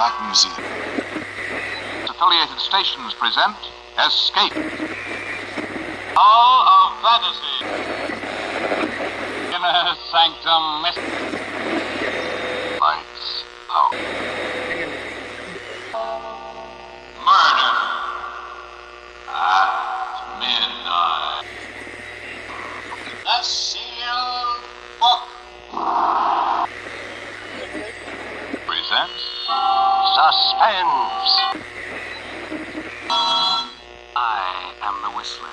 Black Museum. Affiliated stations present Escape. Hall of Fantasy. Inner Sanctum Mystery. Suspense. I am the Whistler.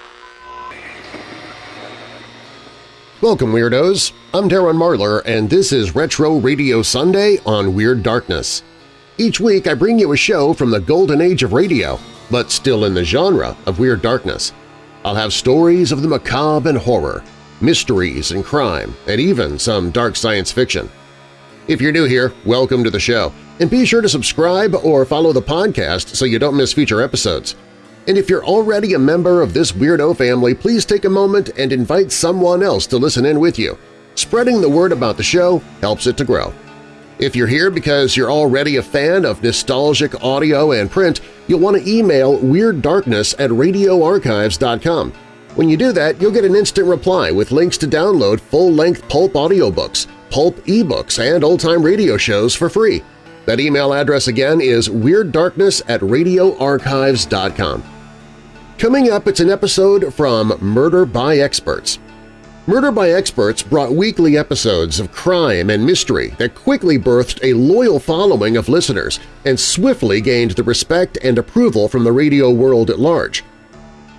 Welcome, Weirdos! I'm Darren Marlar, and this is Retro Radio Sunday on Weird Darkness. Each week I bring you a show from the golden age of radio, but still in the genre of Weird Darkness. I'll have stories of the macabre and horror, mysteries and crime, and even some dark science fiction. If you're new here, welcome to the show, and be sure to subscribe or follow the podcast so you don't miss future episodes. And if you're already a member of this weirdo family, please take a moment and invite someone else to listen in with you. Spreading the word about the show helps it to grow. If you're here because you're already a fan of nostalgic audio and print, you'll want to email WeirdDarkness at radioarchives.com. When you do that, you'll get an instant reply with links to download full-length pulp audiobooks, pulp ebooks, and old-time radio shows for free. That email address again is WeirdDarkness at radioarchives.com. Coming up, it's an episode from Murder by Experts. Murder by Experts brought weekly episodes of crime and mystery that quickly birthed a loyal following of listeners and swiftly gained the respect and approval from the radio world at large.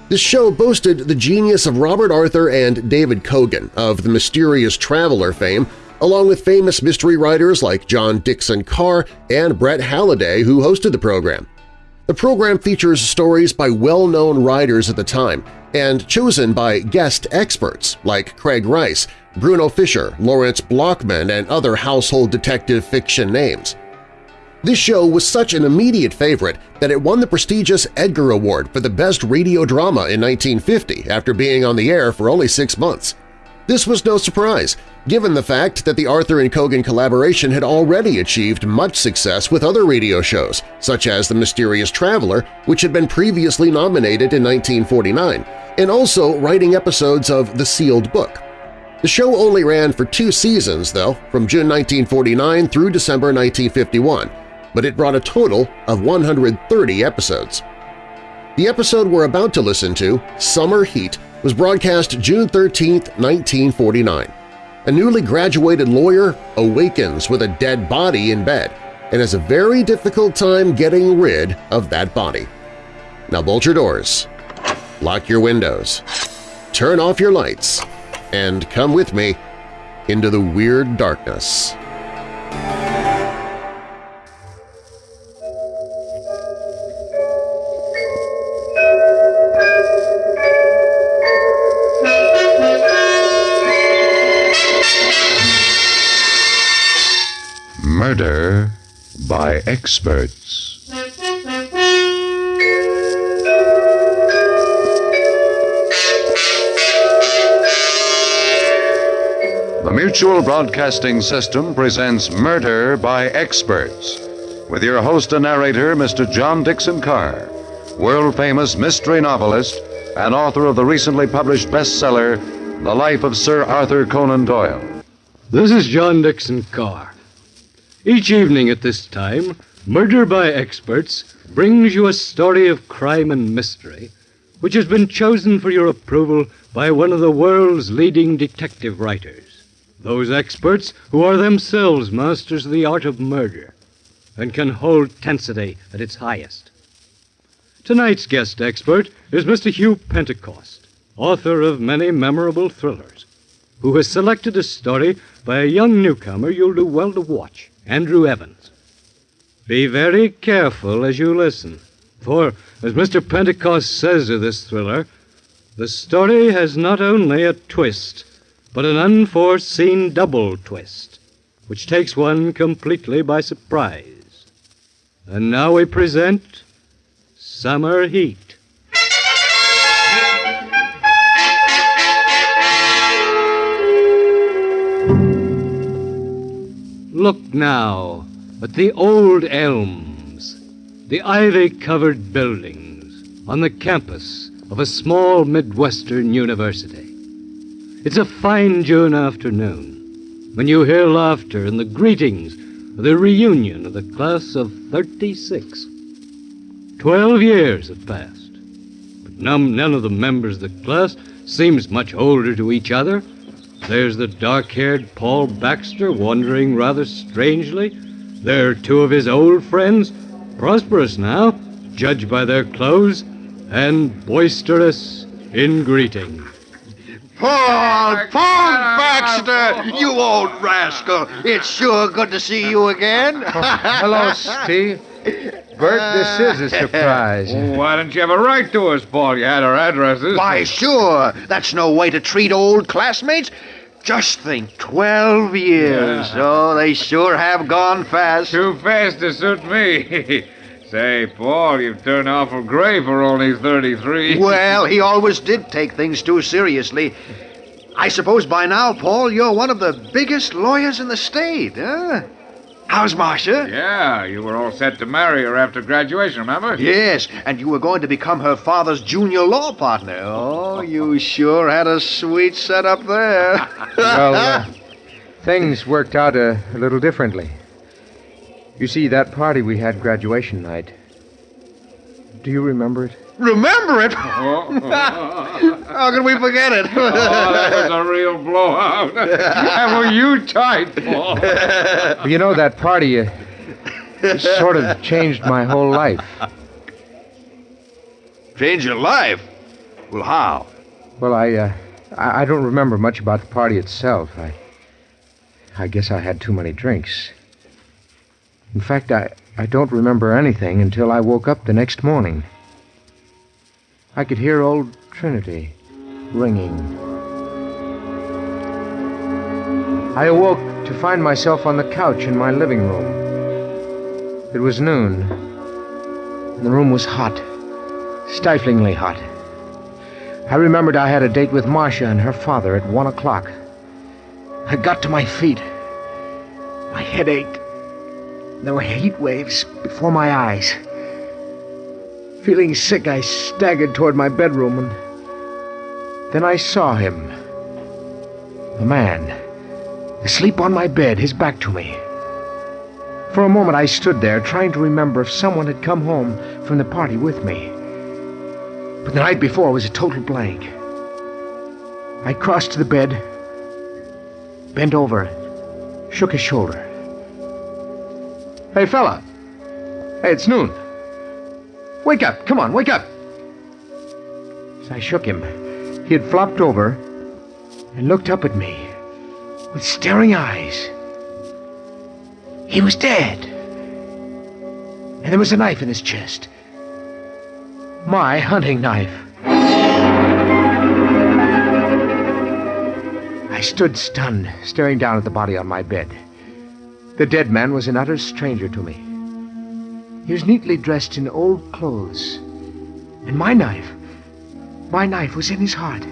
This show boasted the genius of Robert Arthur and David Kogan of the Mysterious Traveler fame, along with famous mystery writers like John Dickson Carr and Brett Halliday who hosted the program. The program features stories by well-known writers at the time and chosen by guest experts like Craig Rice, Bruno Fischer, Lawrence Blochman, and other household detective fiction names. This show was such an immediate favorite that it won the prestigious Edgar Award for the Best Radio Drama in 1950 after being on the air for only six months. This was no surprise, given the fact that the Arthur and Kogan collaboration had already achieved much success with other radio shows, such as The Mysterious Traveler, which had been previously nominated in 1949, and also writing episodes of The Sealed Book. The show only ran for two seasons, though, from June 1949 through December 1951, but it brought a total of 130 episodes. The episode we're about to listen to, Summer Heat, was broadcast June 13, 1949. A newly graduated lawyer awakens with a dead body in bed and has a very difficult time getting rid of that body. Now bolt your doors, lock your windows, turn off your lights, and come with me into the weird darkness. Experts The Mutual Broadcasting System presents Murder by Experts with your host and narrator, Mr. John Dickson Carr, world-famous mystery novelist and author of the recently published bestseller, The Life of Sir Arthur Conan Doyle. This is John Dickson Carr. Each evening at this time, Murder by Experts brings you a story of crime and mystery which has been chosen for your approval by one of the world's leading detective writers. Those experts who are themselves masters of the art of murder and can hold tensity at its highest. Tonight's guest expert is Mr. Hugh Pentecost, author of many memorable thrillers, who has selected a story by a young newcomer you'll do well to watch, Andrew Evans. Be very careful as you listen, for, as Mr. Pentecost says of this thriller, the story has not only a twist, but an unforeseen double twist, which takes one completely by surprise. And now we present Summer Heat. Look now at the old elms, the ivy covered buildings on the campus of a small Midwestern university. It's a fine June afternoon when you hear laughter and the greetings of the reunion of the class of 36. Twelve years have passed, but none, none of the members of the class seems much older to each other. There's the dark haired Paul Baxter wandering rather strangely. There are two of his old friends, prosperous now, judged by their clothes, and boisterous in greeting. Paul, Paul Baxter, you old rascal. It's sure good to see you again. Hello, Steve. Bert, this is a surprise. Oh, why didn't you have a right to us, Paul? You had our addresses. Why, sure. That's no way to treat old classmates. Just think, 12 years. Oh, they sure have gone fast. Too fast to suit me. Say, Paul, you've turned awful gray for only 33. Well, he always did take things too seriously. I suppose by now, Paul, you're one of the biggest lawyers in the state, huh? How's Marcia? Yeah, you were all set to marry her after graduation, remember? Yes, and you were going to become her father's junior law partner. Oh, you sure had a sweet setup there. well, uh, things worked out a, a little differently. You see, that party we had graduation night. Do you remember it? Remember it? Oh, How can we forget it? oh, that was a real blowout. and were you tight, Paul? You know, that party uh, it sort of changed my whole life. Change your life? Well, how? Well, I, uh, I, I don't remember much about the party itself. I, I guess I had too many drinks. In fact, I, I don't remember anything until I woke up the next morning. I could hear old Trinity ringing. I awoke to find myself on the couch in my living room. It was noon. and The room was hot, stiflingly hot. I remembered I had a date with Marcia and her father at one o'clock. I got to my feet. My head ached. There were heat waves before my eyes. Feeling sick, I staggered toward my bedroom and then I saw him. A man, asleep on my bed, his back to me. For a moment I stood there, trying to remember if someone had come home from the party with me. But the night before was a total blank. I crossed to the bed, bent over, shook his shoulder. Hey, fella. Hey, it's noon. Wake up. Come on, wake up. As I shook him, he had flopped over and looked up at me with staring eyes. He was dead. And there was a knife in his chest. My hunting knife. I stood stunned, staring down at the body on my bed. The dead man was an utter stranger to me. He was neatly dressed in old clothes. And my knife, my knife was in his heart.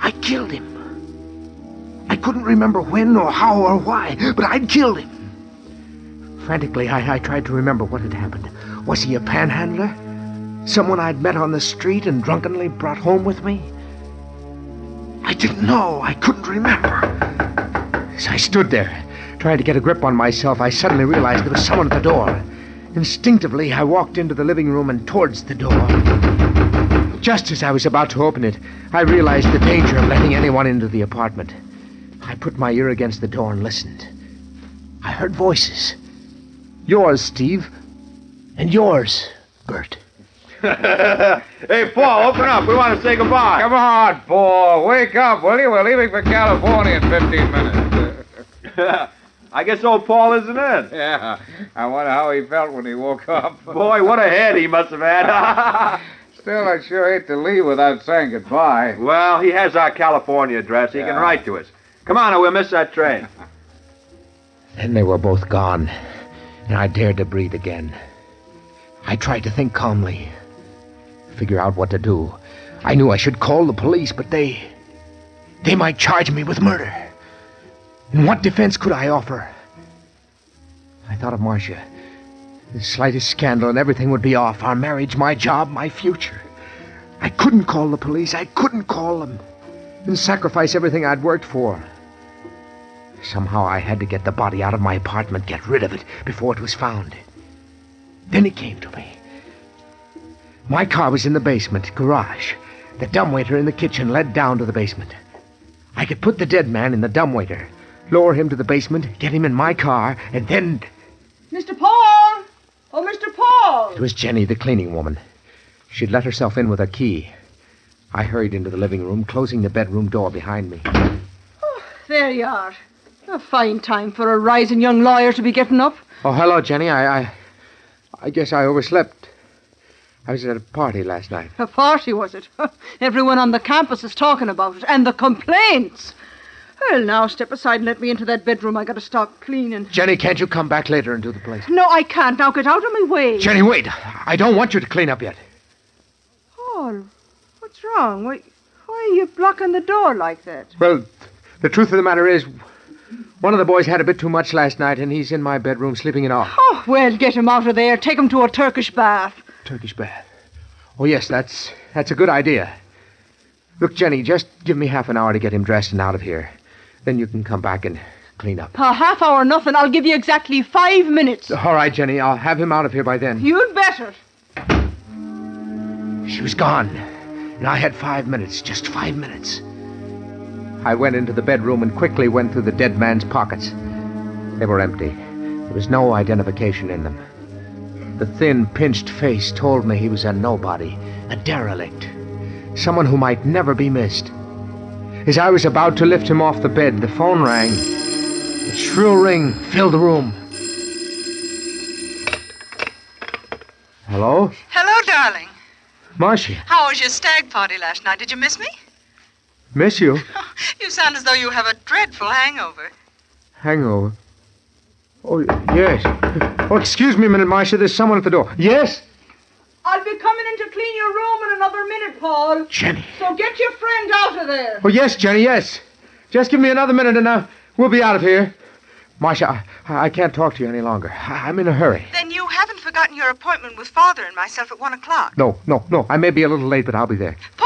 I killed him. I couldn't remember when or how or why, but I'd killed him. Frantically, I, I tried to remember what had happened. Was he a panhandler? Someone I'd met on the street and drunkenly brought home with me? I didn't know. I couldn't remember. As I stood there, trying to get a grip on myself, I suddenly realized there was someone at the door. Instinctively, I walked into the living room and towards the door. Just as I was about to open it, I realized the danger of letting anyone into the apartment. I put my ear against the door and listened. I heard voices. Yours, Steve. And yours, Bert. hey, Paul, open up. We want to say goodbye. Come on, Paul. Wake up, will you? We're leaving for California in 15 minutes. I guess old Paul isn't in. yeah. I wonder how he felt when he woke up. Boy, what a head he must have had. Still, I'd sure hate to leave without saying goodbye. well, he has our California address. He can write to us. Come on, or we'll miss that train. Then they were both gone, and I dared to breathe again. I tried to think calmly, figure out what to do. I knew I should call the police, but they. they might charge me with murder. And what defense could I offer? I thought of Marcia, The slightest scandal and everything would be off. Our marriage, my job, my future. I couldn't call the police. I couldn't call them. And sacrifice everything I'd worked for. Somehow I had to get the body out of my apartment, get rid of it before it was found. Then it came to me. My car was in the basement, garage. The dumbwaiter in the kitchen led down to the basement. I could put the dead man in the dumbwaiter, lower him to the basement, get him in my car, and then Mr. Paul! Oh, Mr. Paul! it was Jenny, the cleaning woman. She'd let herself in with a key. I hurried into the living room, closing the bedroom door behind me. Oh, there you are. A fine time for a rising young lawyer to be getting up. Oh, hello, Jenny. I, I, I guess I overslept. I was at a party last night. A party, was it? Everyone on the campus is talking about it, and the complaints. Well, now step aside and let me into that bedroom. I gotta start cleaning. Jenny, can't you come back later and do the place? No, I can't. Now get out of my way. Jenny, wait. I don't want you to clean up yet. Paul, what's wrong? Why, why are you blocking the door like that? Well, the truth of the matter is, one of the boys had a bit too much last night, and he's in my bedroom sleeping it off. Oh, well, get him out of there. Take him to a Turkish bath. Turkish bath. Oh, yes, that's that's a good idea. Look, Jenny, just give me half an hour to get him dressed and out of here. Then you can come back and clean up. A half hour, nothing. I'll give you exactly five minutes. All right, Jenny, I'll have him out of here by then. You'd better. She was gone, and I had five minutes, just five minutes. I went into the bedroom and quickly went through the dead man's pockets. They were empty. There was no identification in them. The thin, pinched face told me he was a nobody, a derelict, someone who might never be missed. As I was about to lift him off the bed, the phone rang. The shrill ring filled the room. Hello? Hello, darling. Marcia, How was your stag party last night? Did you miss me? miss you. You sound as though you have a dreadful hangover. Hangover. Oh, yes. Oh, excuse me a minute, Marcia. There's someone at the door. Yes? I'll be coming in to clean your room in another minute, Paul. Jenny. So get your friend out of there. Oh, yes, Jenny, yes. Just give me another minute and uh, we'll be out of here. Marcia, I, I can't talk to you any longer. I, I'm in a hurry. Then you haven't forgotten your appointment with Father and myself at one o'clock. No, no, no. I may be a little late, but I'll be there. Paul, you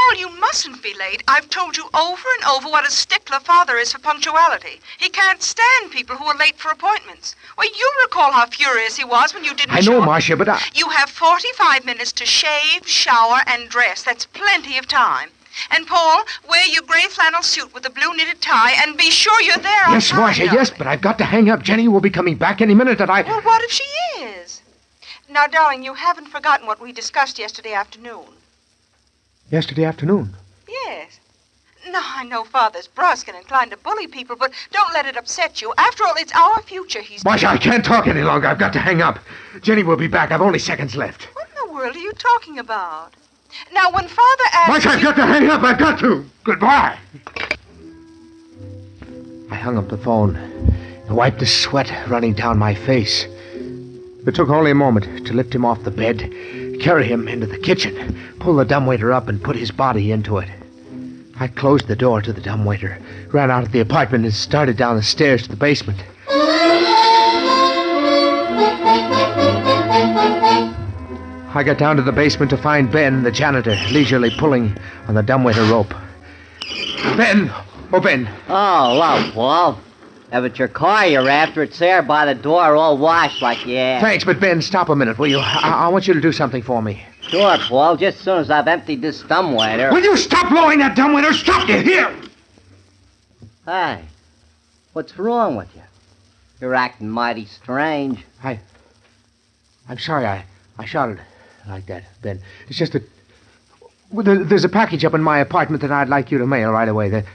mustn't be late. I've told you over and over what a stickler Father is for punctuality. He can't stand people who are late for appointments. Well, you recall how furious he was when you didn't I know, show. Marcia, but I. You have 45 minutes to shave, shower, and dress. That's plenty of time. And Paul, wear your gray flannel suit with the blue knitted tie and be sure you're there on Yes, time, Marcia, yes, but I've got to hang up. Jenny will be coming back any minute, and I. Well, what if she is? Now, darling, you haven't forgotten what we discussed yesterday afternoon. Yesterday afternoon. Yes. Now, I know Father's brusque and inclined to bully people, but don't let it upset you. After all, it's our future he's. Marcia, I can't talk any longer. I've got to hang up. Jenny will be back. I've only seconds left. What in the world are you talking about? Now, when Father asks. Marcia, I've you- got to hang up. I've got to. Goodbye. I hung up the phone and wiped the sweat running down my face. It took only a moment to lift him off the bed, carry him into the kitchen, pull the dumbwaiter up, and put his body into it. I closed the door to the dumbwaiter, ran out of the apartment, and started down the stairs to the basement. I got down to the basement to find Ben, the janitor, leisurely pulling on the dumbwaiter rope. Ben! Oh, Ben! Oh, well, Paul. If it's your car you're after, it's there by the door, all washed like you asked. Thanks, but Ben, stop a minute, will you? I, I want you to do something for me. Sure, Paul. Just as soon as I've emptied this dumbwaiter. Will you stop blowing that dumbwaiter? Stop you here! Hey, what's wrong with you? You're acting mighty strange. I. I'm sorry I, I shouted like that, Ben. It's just that well, there, there's a package up in my apartment that I'd like you to mail right away. There,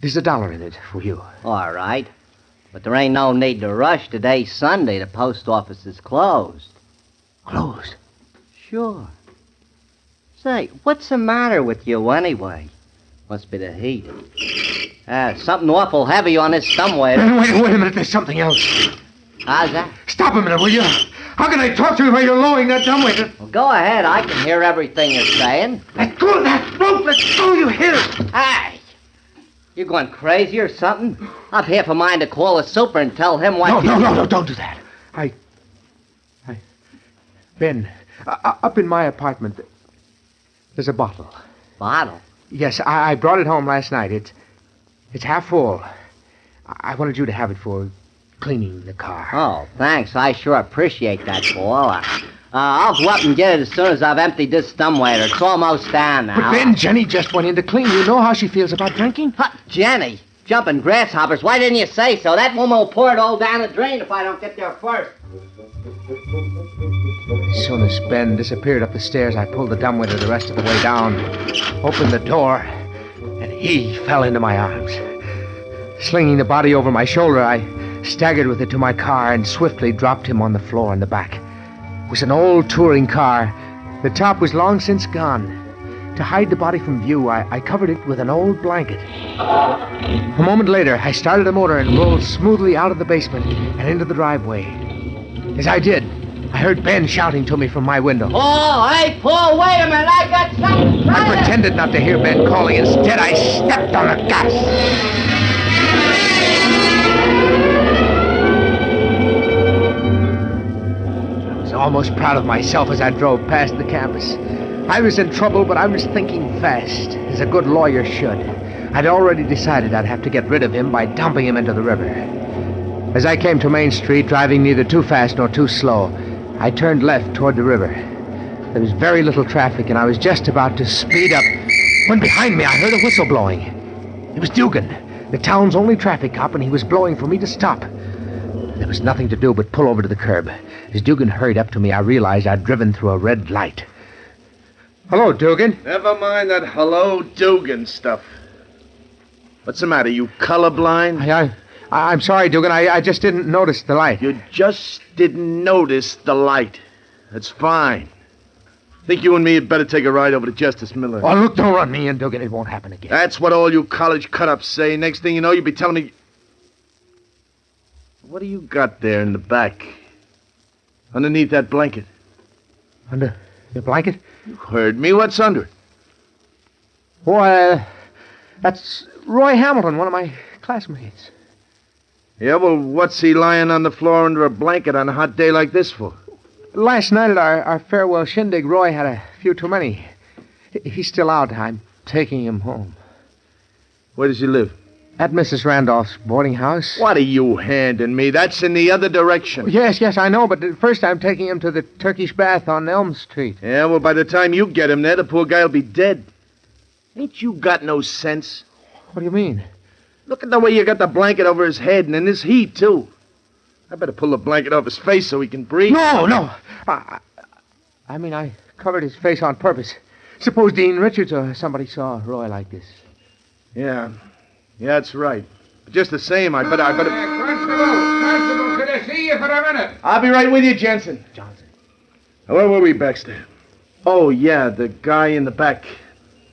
there's a dollar in it for you. All right. But there ain't no need to rush. Today's Sunday. The post office is closed. Closed? Sure. Say, what's the matter with you anyway? Must be the heat. Ah, something awful heavy on this. Ben, wait, wait a minute. There's something else. How's that? Stop a minute, will you? How can I talk to you while you're lowering that dumbwaiter? Well, go ahead. I can hear everything you're saying. Let go of that rope. Let go, you hear it? Hey! You going crazy or something? I've half a mind to call the super and tell him what No, no, no, no, don't do that. I. I. Ben, uh, uh, up in my apartment, there's a bottle. Bottle? Yes, I, I brought it home last night. It's, it's half full. I, I wanted you to have it for cleaning the car. Oh, thanks. I sure appreciate that, Paul. Uh, I'll go up and get it as soon as I've emptied this dumbwaiter. It's almost down now. But Ben, Jenny just went in to clean. You know how she feels about drinking? Huh, Jenny, jumping grasshoppers. Why didn't you say so? That woman will pour it all down the drain if I don't get there first. As soon as Ben disappeared up the stairs, I pulled the dumbwaiter the rest of the way down, opened the door, and he fell into my arms. Slinging the body over my shoulder, I staggered with it to my car and swiftly dropped him on the floor in the back. It was an old touring car. The top was long since gone. To hide the body from view, I, I covered it with an old blanket. A moment later, I started the motor and rolled smoothly out of the basement and into the driveway. As I did, I heard Ben shouting to me from my window. Oh, hey, Paul, wait a minute. I got something. I pretended not to hear Ben calling. Instead, I stepped on the gas. Almost proud of myself as I drove past the campus. I was in trouble, but I was thinking fast, as a good lawyer should. I'd already decided I'd have to get rid of him by dumping him into the river. As I came to Main Street, driving neither too fast nor too slow, I turned left toward the river. There was very little traffic, and I was just about to speed up when behind me I heard a whistle blowing. It was Dugan, the town's only traffic cop, and he was blowing for me to stop. There was nothing to do but pull over to the curb. As Dugan hurried up to me, I realized I'd driven through a red light. Hello, Dugan. Never mind that hello Dugan stuff. What's the matter? You colorblind? I, I, I'm sorry, Dugan. I, I just didn't notice the light. You just didn't notice the light. That's fine. Think you and me had better take a ride over to Justice Miller. Oh, look, don't run me in, Dugan. It won't happen again. That's what all you college cut-ups say. Next thing you know, you'll be telling me... What do you got there in the back? Underneath that blanket? Under the blanket? You heard me. What's under it? Why, uh, that's Roy Hamilton, one of my classmates. Yeah, well, what's he lying on the floor under a blanket on a hot day like this for? Last night at our, our farewell shindig, Roy had a few too many. He's still out. I'm taking him home. Where does he live? At Mrs. Randolph's boarding house. What are you handing me? That's in the other direction. Oh, yes, yes, I know, but first I'm taking him to the Turkish bath on Elm Street. Yeah, well, by the time you get him there, the poor guy'll be dead. Ain't you got no sense? What do you mean? Look at the way you got the blanket over his head, and in this heat, too. I better pull the blanket off his face so he can breathe. No, no. I, I- I mean, I covered his face on purpose. Suppose Dean Richards or somebody saw Roy like this. Yeah. Yeah, that's right. But just the same, I better, I better... Constable, Constable, could I see you for a minute? I'll be right with you, Jensen. Johnson. Where were we, Baxter? Oh, yeah, the guy in the back.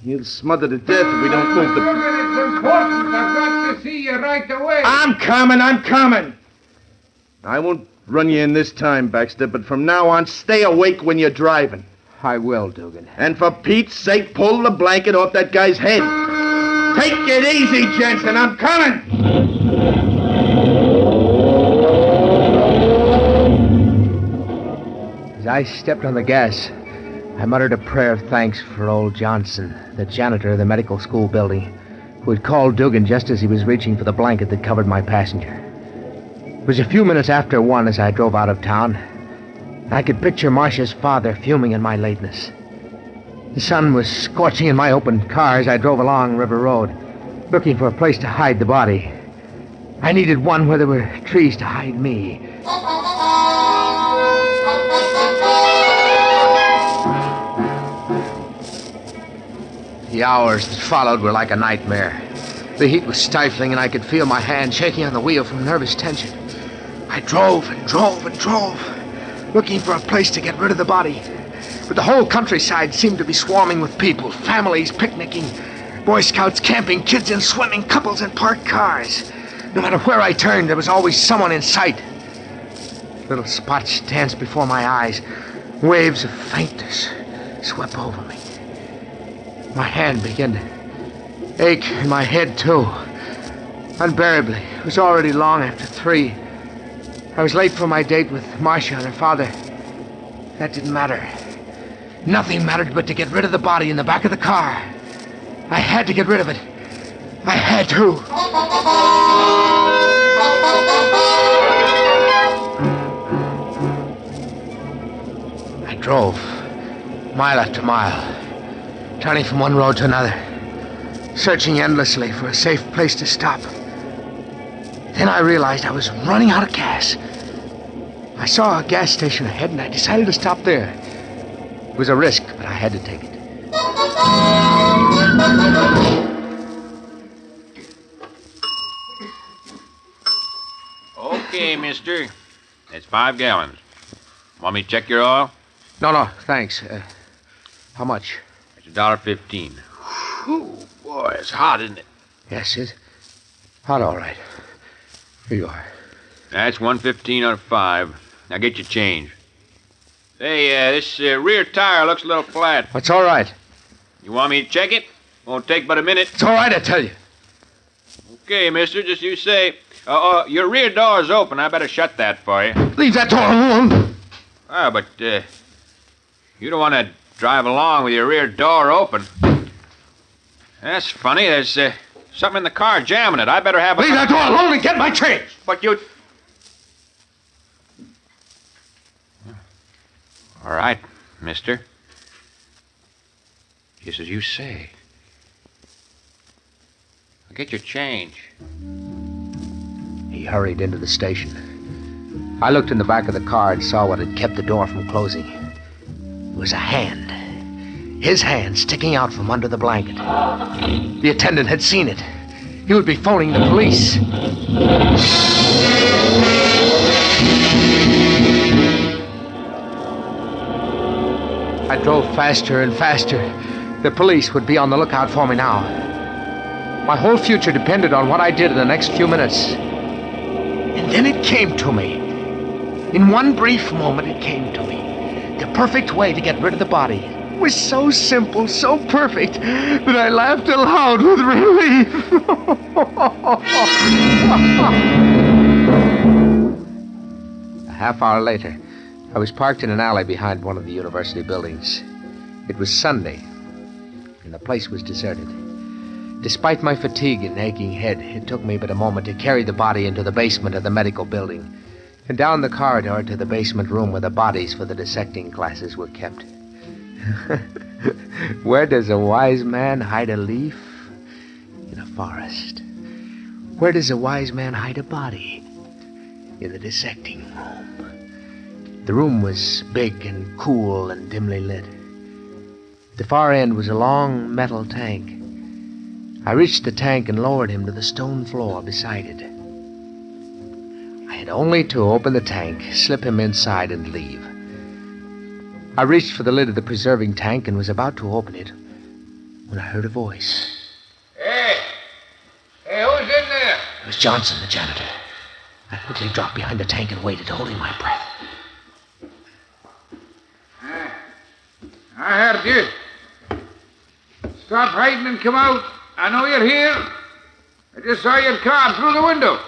He'll smother to death if we don't move the... Look, it's important. I've got to see you right away. I'm coming, I'm coming. I won't run you in this time, Baxter, but from now on, stay awake when you're driving. I will, Dugan. And for Pete's sake, pull the blanket off that guy's head. Take it easy, Jensen. I'm coming. As I stepped on the gas, I muttered a prayer of thanks for old Johnson, the janitor of the medical school building, who had called Dugan just as he was reaching for the blanket that covered my passenger. It was a few minutes after one as I drove out of town. I could picture Marcia's father fuming in my lateness. The sun was scorching in my open car as I drove along River Road, looking for a place to hide the body. I needed one where there were trees to hide me. The hours that followed were like a nightmare. The heat was stifling, and I could feel my hand shaking on the wheel from nervous tension. I drove and drove and drove, looking for a place to get rid of the body. But the whole countryside seemed to be swarming with people, families picnicking, Boy Scouts camping, kids in swimming, couples in parked cars. No matter where I turned, there was always someone in sight. Little spots danced before my eyes. Waves of faintness swept over me. My hand began to ache, and my head, too. Unbearably. It was already long after three. I was late for my date with Marcia and her father. That didn't matter. Nothing mattered but to get rid of the body in the back of the car. I had to get rid of it. I had to. I drove mile after mile, turning from one road to another, searching endlessly for a safe place to stop. Then I realized I was running out of gas. I saw a gas station ahead and I decided to stop there. It was a risk, but I had to take it. Okay, mister. That's five gallons. Want me to check your oil? No, no, thanks. Uh, how much? It's a dollar fifteen. Whew, boy, it's hot, isn't it? Yes, it's hot, all right. Here you are. That's one fifteen out of five. Now get your change. Hey, uh, this uh, rear tire looks a little flat. It's all right. You want me to check it? Won't take but a minute. It's all right, I tell you. Okay, mister, just you say. Uh, uh, your rear door's open. I better shut that for you. Leave that door alone. Ah, but uh, you don't want to drive along with your rear door open. That's funny. There's uh, something in the car jamming it. I better have a. Leave that door alone and get my change. But you. All right, mister. Just as you say. I'll get your change. He hurried into the station. I looked in the back of the car and saw what had kept the door from closing. It was a hand. His hand sticking out from under the blanket. The attendant had seen it. He would be phoning the police. I drove faster and faster. The police would be on the lookout for me now. My whole future depended on what I did in the next few minutes. And then it came to me. In one brief moment, it came to me. The perfect way to get rid of the body was so simple, so perfect, that I laughed aloud with relief. A half hour later, I was parked in an alley behind one of the university buildings. It was Sunday, and the place was deserted. Despite my fatigue and aching head, it took me but a moment to carry the body into the basement of the medical building and down the corridor to the basement room where the bodies for the dissecting classes were kept. where does a wise man hide a leaf? In a forest. Where does a wise man hide a body? In the dissecting room. The room was big and cool and dimly lit. The far end was a long metal tank. I reached the tank and lowered him to the stone floor beside it. I had only to open the tank, slip him inside, and leave. I reached for the lid of the preserving tank and was about to open it when I heard a voice. Hey! Hey, who's in there? It was Johnson, the janitor. I quickly dropped behind the tank and waited, holding my breath. I you. Stop hiding and come out. I know you're here. I just saw your car through the window.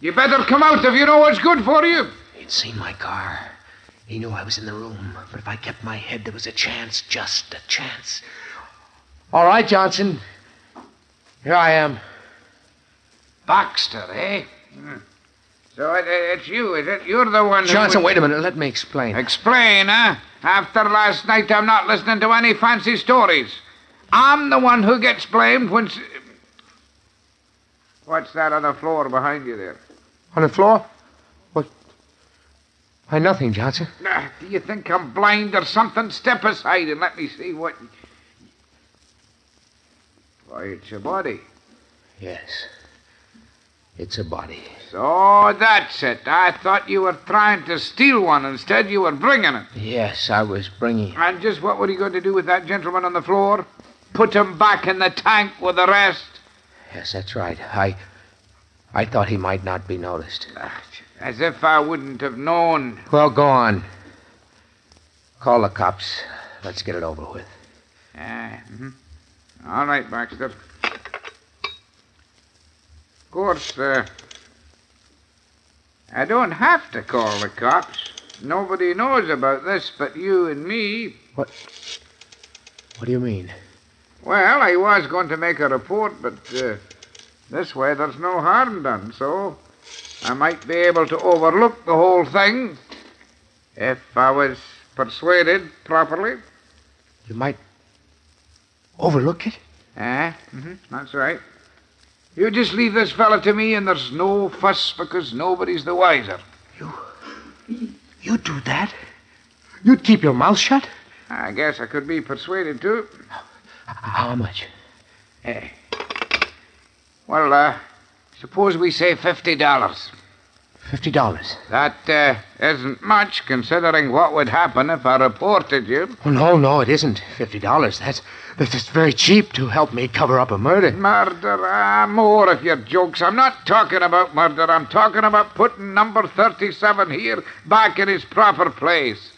You better come out if you know what's good for you. He'd seen my car. He knew I was in the room, but if I kept my head, there was a chance, just a chance. All right, Johnson. Here I am. Baxter, eh? Hmm. So it, it's you, is it? You're the one who... Johnson, wait a minute. Let me explain. Explain, huh? After last night, I'm not listening to any fancy stories. I'm the one who gets blamed when... What's that on the floor behind you there? On the floor? What? Why, nothing, Johnson. Ah, Do you think I'm blind or something? Step aside and let me see what... Why, it's your body. Yes. It's a body. So that's it. I thought you were trying to steal one. Instead, you were bringing it. Yes, I was bringing. it. And just what were you going to do with that gentleman on the floor? Put him back in the tank with the rest? Yes, that's right. I. I thought he might not be noticed. As if I wouldn't have known. Well, go on. Call the cops. Let's get it over with. Ah, mhm. All right, Baxter. Of course, uh, I don't have to call the cops. nobody knows about this but you and me. What? What do you mean? Well, I was going to make a report, but uh, this way there's no harm done, so I might be able to overlook the whole thing if I was persuaded properly. You might overlook it? Ah, hmm that's right. You just leave this fella to me, and there's no fuss because nobody's the wiser. You. You do that? You'd keep your mouth shut? I guess I could be persuaded to. How much? Hey. Well, uh, suppose we say fifty dollars. Fifty dollars. That uh, isn't much, considering what would happen if I reported you. Oh, no, no, it isn't fifty dollars. That's that's is very cheap to help me cover up a murder. Murder? Ah, more of your jokes. I'm not talking about murder. I'm talking about putting number 37 here back in his proper place.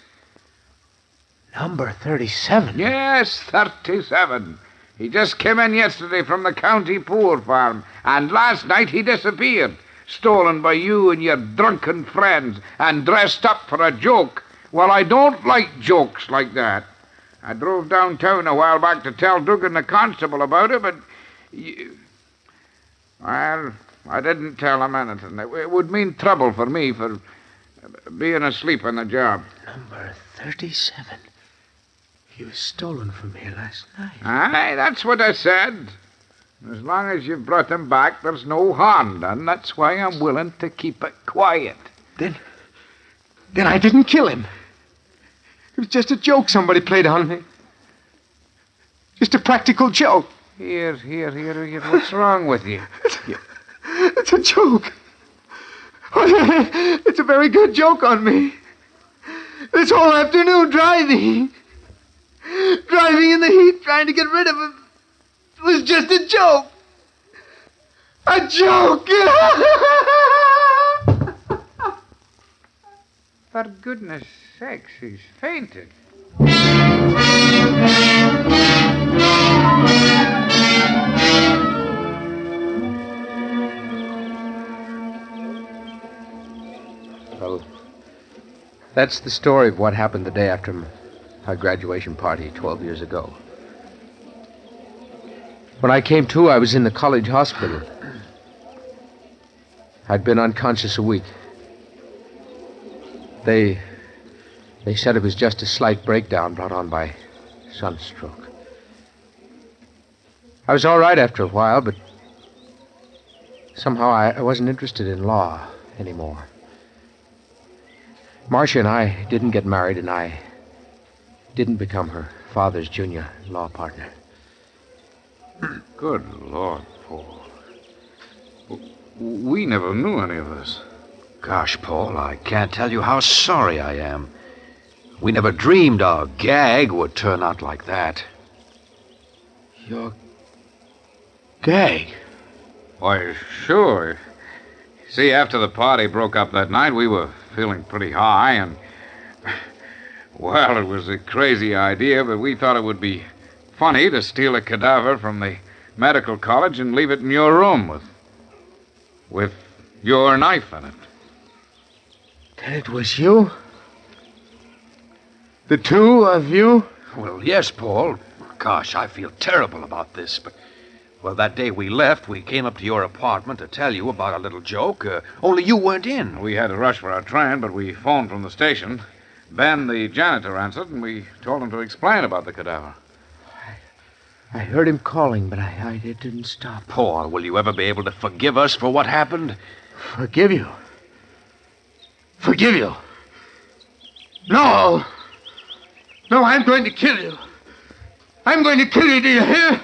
Number thirty-seven. Yes, 37. He just came in yesterday from the county poor farm, and last night he disappeared. Stolen by you and your drunken friends, and dressed up for a joke. Well, I don't like jokes like that. I drove downtown a while back to tell Dugan the constable about it, but. You... Well, I didn't tell him anything. It would mean trouble for me for being asleep on the job. Number thirty-seven. He was stolen from here last night. Aye, that's what I said. As long as you've brought him back, there's no harm done. That's why I'm willing to keep it quiet. Then, then I didn't kill him. It was just a joke somebody played on me. Just a practical joke. Here, here, here, here. What's wrong with you? It's a joke. It's a very good joke on me. This whole afternoon driving. Driving in the heat, trying to get rid of him. It was just a joke. A joke! For goodness sakes, he's fainted. Well, that's the story of what happened the day after our graduation party 12 years ago. When I came to, I was in the college hospital. I'd been unconscious a week. They. They said it was just a slight breakdown brought on by sunstroke. I was all right after a while, but somehow I, I wasn't interested in law anymore. Marcia and I didn't get married, and I didn't become her father's junior law partner. Good Lord, Paul. We never knew any of this. Gosh, Paul, I can't tell you how sorry I am. We never dreamed our gag would turn out like that. Your gag? Why, sure. See, after the party broke up that night, we were feeling pretty high, and. Well, it was a crazy idea, but we thought it would be funny to steal a cadaver from the medical college and leave it in your room with. with your knife in it. Then it was you? The two of you? Well, yes, Paul. Gosh, I feel terrible about this, but. Well, that day we left, we came up to your apartment to tell you about a little joke, uh, only you weren't in. We had to rush for our train, but we phoned from the station. Ben, the janitor, answered, and we told him to explain about the cadaver. I heard him calling, but I, I didn't stop. Paul, will you ever be able to forgive us for what happened? Forgive you? Forgive you? No! No, I'm going to kill you. I'm going to kill you, do you hear?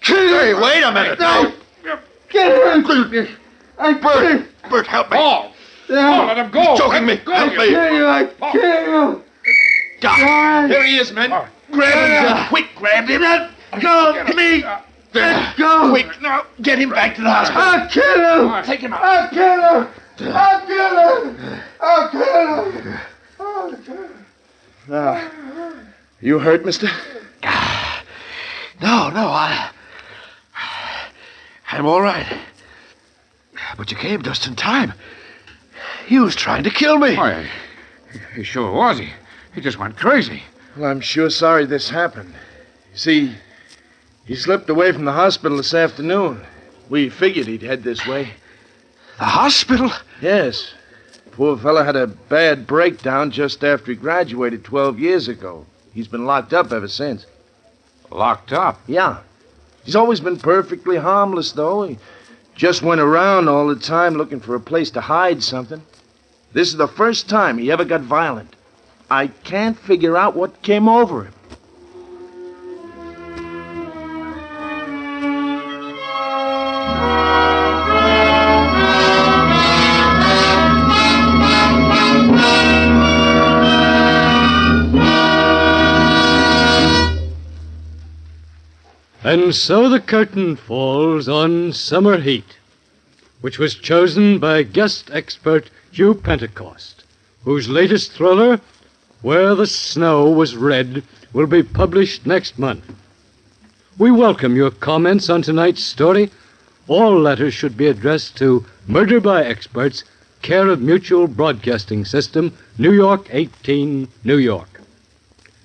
Kill you! Hey, wait a minute. No! Get him! I'm Bert! Bert, help me. Paul! No. Paul, let him go! He's choking me. Go, Help me. Kill you! I kill you! Doc, here he is, men. Grab him. Quick, grab him. Let Go! Me! Let go! Quick, now, get him back to the hospital. I'll kill him! Take him out. I'll kill him! I'll kill him! I'll kill him! I'll kill him! Now, you hurt, mister? Ah. No, no, I. I'm all right. But you came just in time. He was trying to kill me. Why, He sure was. He, he just went crazy. Well, I'm sure sorry this happened. You see, he slipped away from the hospital this afternoon. We figured he'd head this way. The hospital? Yes. Poor fellow had a bad breakdown just after he graduated 12 years ago. He's been locked up ever since. Locked up? Yeah. He's always been perfectly harmless, though. He just went around all the time looking for a place to hide something. This is the first time he ever got violent. I can't figure out what came over him. And so the curtain falls on Summer Heat, which was chosen by guest expert Hugh Pentecost, whose latest thriller, Where the Snow Was Red, will be published next month. We welcome your comments on tonight's story. All letters should be addressed to Murder by Experts, care of Mutual Broadcasting System, New York 18, New York.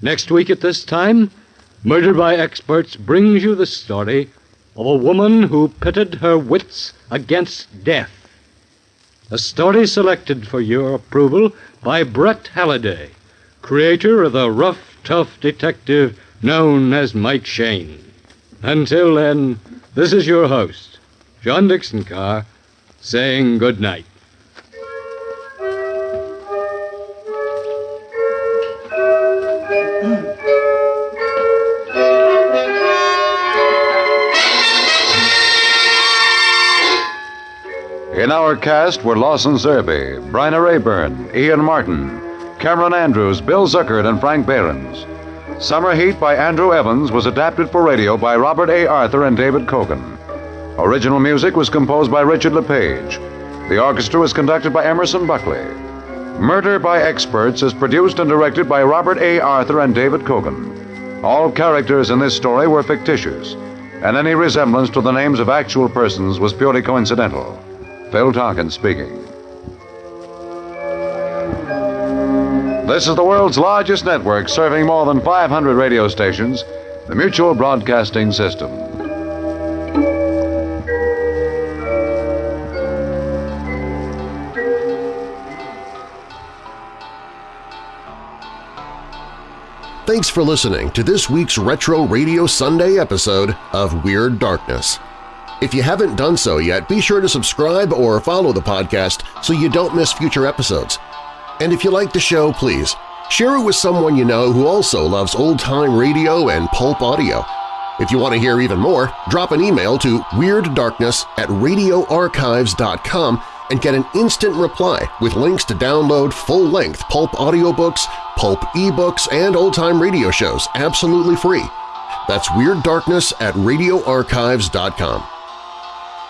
Next week at this time, Murder by Experts brings you the story of a woman who pitted her wits against death. A story selected for your approval by Brett Halliday, creator of the rough, tough detective known as Mike Shayne. Until then, this is your host, John Dickson Carr, saying good night. In our cast were Lawson Zerbe, Bryna Raeburn, Ian Martin, Cameron Andrews, Bill Zuckert, and Frank Behrens. Summer Heat by Andrew Evans was adapted for radio by Robert A. Arthur and David Kogan. Original music was composed by Richard LePage. The orchestra was conducted by Emerson Buckley. Murder by Experts is produced and directed by Robert A. Arthur and David Kogan. All characters in this story were fictitious, and any resemblance to the names of actual persons was purely coincidental. Phil Tonkin speaking. This is the world's largest network serving more than 500 radio stations, the Mutual Broadcasting System. Thanks for listening to this week's Retro Radio Sunday episode of Weird Darkness. If you haven't done so yet, be sure to subscribe or follow the podcast so you don't miss future episodes. And if you like the show, please share it with someone you know who also loves old-time radio and pulp audio. If you want to hear even more, drop an email to WeirdDarkness at radioarchives.com and get an instant reply with links to download full-length pulp audiobooks, pulp ebooks, and old-time radio shows absolutely free. That's Weird Darkness at radioarchives.com.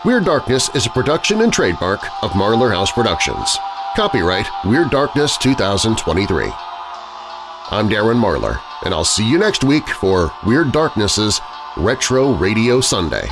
Weird Darkness is a production and trademark of Marlar House Productions. Copyright Weird Darkness 2023. I'm Darren Marlar, and I'll see you next week for Weird Darkness's Retro Radio Sunday.